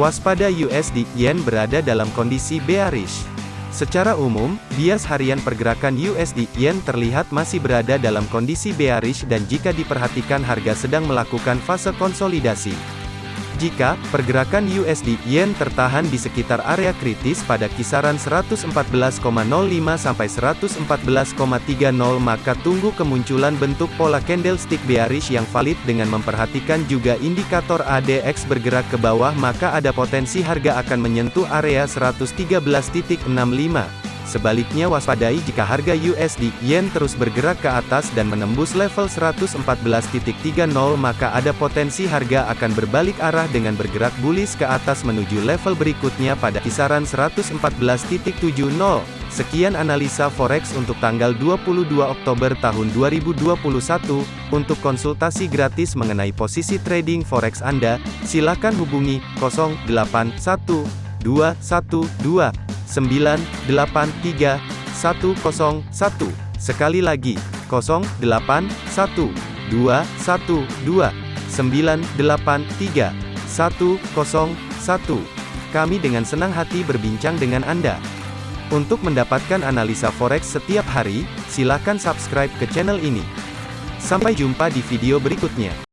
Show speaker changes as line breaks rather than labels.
Waspada USD Yen berada dalam kondisi bearish. Secara umum, bias harian pergerakan USD Yen terlihat masih berada dalam kondisi bearish dan jika diperhatikan harga sedang melakukan fase konsolidasi. Jika pergerakan USD Yen tertahan di sekitar area kritis pada kisaran 114,05 sampai 114,30 maka tunggu kemunculan bentuk pola candlestick bearish yang valid dengan memperhatikan juga indikator ADX bergerak ke bawah maka ada potensi harga akan menyentuh area 113.65. Sebaliknya waspadai jika harga USD Yen terus bergerak ke atas dan menembus level 114.30 maka ada potensi harga akan berbalik arah dengan bergerak bullish ke atas menuju level berikutnya pada kisaran 114.70. Sekian analisa forex untuk tanggal 22 Oktober tahun 2021. Untuk konsultasi gratis mengenai posisi trading forex Anda, silakan hubungi 081212 983 101. Sekali lagi, 0812 112 983 101. Kami dengan senang hati berbincang dengan Anda. Untuk mendapatkan analisa forex setiap hari, silakan subscribe ke channel ini. Sampai jumpa di video berikutnya.